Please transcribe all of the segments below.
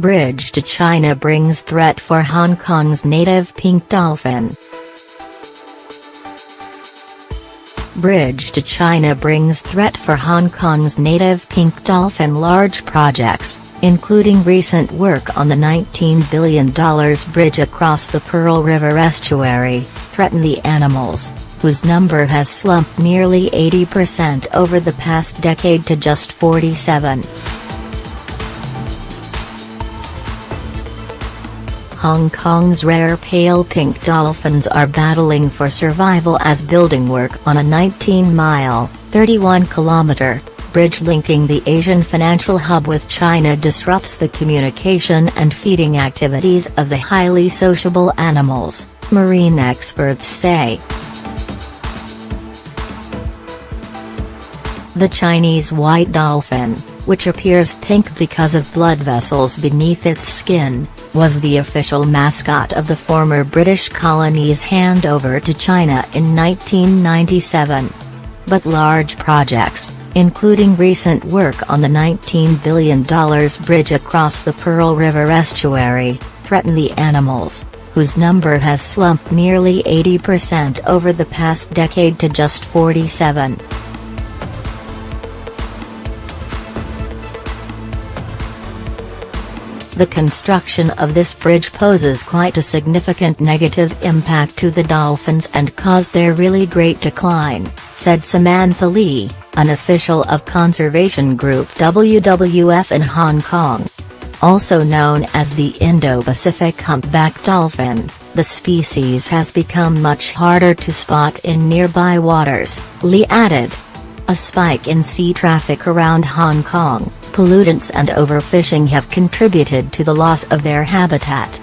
Bridge to China brings threat for Hong Kong's native pink dolphin. Bridge to China brings threat for Hong Kong's native pink dolphin large projects, including recent work on the $19 billion bridge across the Pearl River estuary, threaten the animals, whose number has slumped nearly 80% over the past decade to just 47. Hong Kong's rare pale pink dolphins are battling for survival as building work on a 19-mile, 31-kilometer, bridge linking the Asian financial hub with China disrupts the communication and feeding activities of the highly sociable animals, marine experts say. The Chinese white dolphin, which appears pink because of blood vessels beneath its skin, was the official mascot of the former British colony's handover to China in 1997. But large projects, including recent work on the $19 billion bridge across the Pearl River estuary, threaten the animals, whose number has slumped nearly 80% over the past decade to just 47. The construction of this bridge poses quite a significant negative impact to the dolphins and caused their really great decline, said Samantha Lee, an official of conservation group WWF in Hong Kong. Also known as the Indo-Pacific humpback dolphin, the species has become much harder to spot in nearby waters, Lee added. A spike in sea traffic around Hong Kong, pollutants and overfishing have contributed to the loss of their habitat.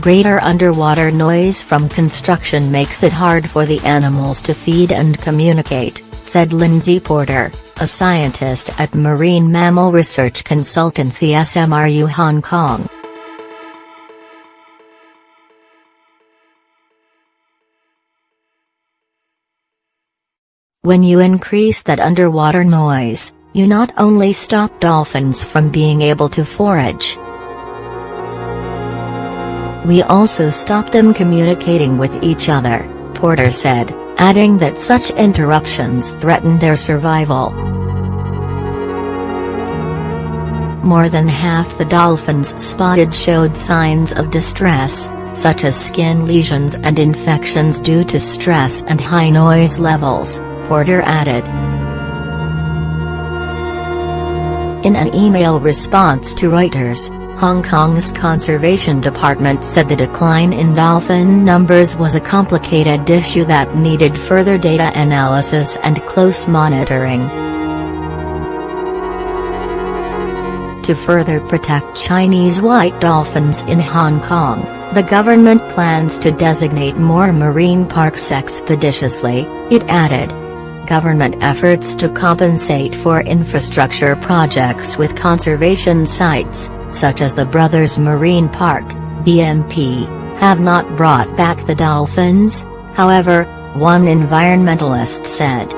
Greater underwater noise from construction makes it hard for the animals to feed and communicate, said Lindsay Porter, a scientist at marine mammal research consultancy SMRU Hong Kong. When you increase that underwater noise, you not only stop dolphins from being able to forage. We also stop them communicating with each other, Porter said, adding that such interruptions threaten their survival. More than half the dolphins spotted showed signs of distress, such as skin lesions and infections due to stress and high noise levels, Porter added. In an email response to Reuters, Hong Kong's Conservation Department said the decline in dolphin numbers was a complicated issue that needed further data analysis and close monitoring. To further protect Chinese white dolphins in Hong Kong, the government plans to designate more marine parks expeditiously, it added government efforts to compensate for infrastructure projects with conservation sites, such as the Brothers Marine Park, BMP, have not brought back the dolphins, however, one environmentalist said.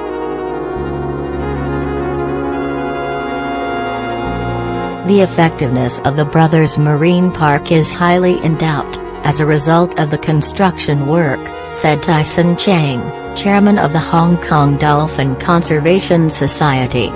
The effectiveness of the Brothers Marine Park is highly in doubt, as a result of the construction work, said Tyson Chang chairman of the Hong Kong Dolphin Conservation Society.